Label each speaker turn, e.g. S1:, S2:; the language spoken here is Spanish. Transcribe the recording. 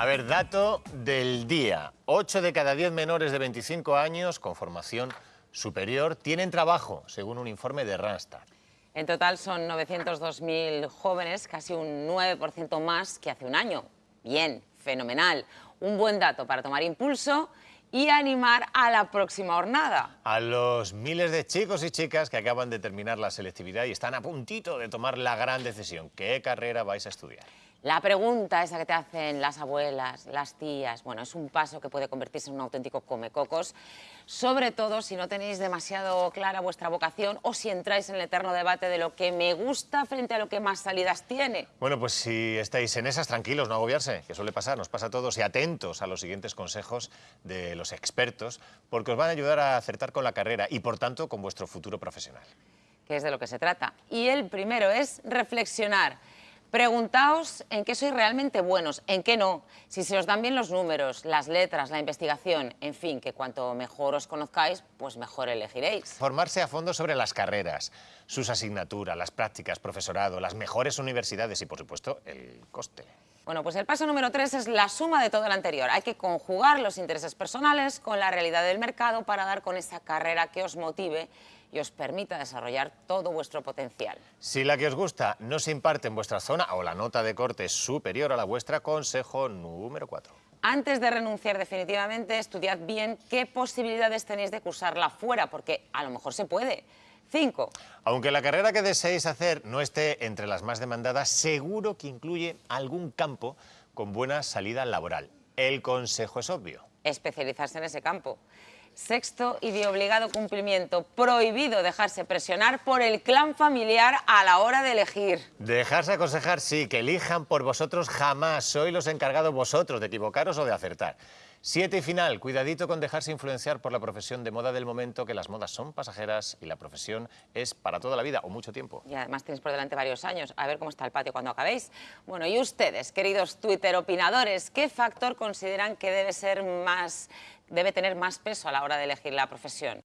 S1: A ver, dato del día. 8 de cada 10 menores de 25 años con formación superior tienen trabajo, según un informe de Randstad.
S2: En total son 902.000 jóvenes, casi un 9% más que hace un año. Bien, fenomenal. Un buen dato para tomar impulso y animar a la próxima jornada.
S1: A los miles de chicos y chicas que acaban de terminar la selectividad y están a puntito de tomar la gran decisión. ¿Qué carrera vais a estudiar?
S2: La pregunta esa que te hacen las abuelas, las tías, bueno, es un paso que puede convertirse en un auténtico comecocos, sobre todo si no tenéis demasiado clara vuestra vocación o si entráis en el eterno debate de lo que me gusta frente a lo que más salidas tiene.
S1: Bueno, pues si estáis en esas, tranquilos, no agobiarse, que suele pasar, nos pasa a todos, y atentos a los siguientes consejos de los expertos, porque os van a ayudar a acertar con la carrera y, por tanto, con vuestro futuro profesional.
S2: Que es de lo que se trata. Y el primero es reflexionar. Preguntaos en qué sois realmente buenos, en qué no, si se os dan bien los números, las letras, la investigación, en fin, que cuanto mejor os conozcáis, pues mejor elegiréis.
S1: Formarse a fondo sobre las carreras, sus asignaturas, las prácticas, profesorado, las mejores universidades y, por supuesto, el coste.
S2: Bueno, pues el paso número tres es la suma de todo lo anterior. Hay que conjugar los intereses personales con la realidad del mercado para dar con esa carrera que os motive y os permita desarrollar todo vuestro potencial.
S1: Si la que os gusta no se imparte en vuestra zona o la nota de corte es superior a la vuestra, consejo número 4.
S2: Antes de renunciar definitivamente, estudiad bien qué posibilidades tenéis de cursarla fuera, porque a lo mejor se puede. 5.
S1: Aunque la carrera que deseéis hacer no esté entre las más demandadas, seguro que incluye algún campo con buena salida laboral. El consejo es obvio.
S2: Especializarse en ese campo. Sexto y de obligado cumplimiento, prohibido dejarse presionar por el clan familiar a la hora de elegir.
S1: Dejarse aconsejar, sí, que elijan por vosotros jamás. Sois los encargados vosotros de equivocaros o de acertar. Siete y final, cuidadito con dejarse influenciar por la profesión de moda del momento, que las modas son pasajeras y la profesión es para toda la vida o mucho tiempo.
S2: Y además tenéis por delante varios años, a ver cómo está el patio cuando acabéis. Bueno, y ustedes, queridos Twitter opinadores, ¿qué factor consideran que debe ser más, debe tener más peso a la hora de elegir la profesión?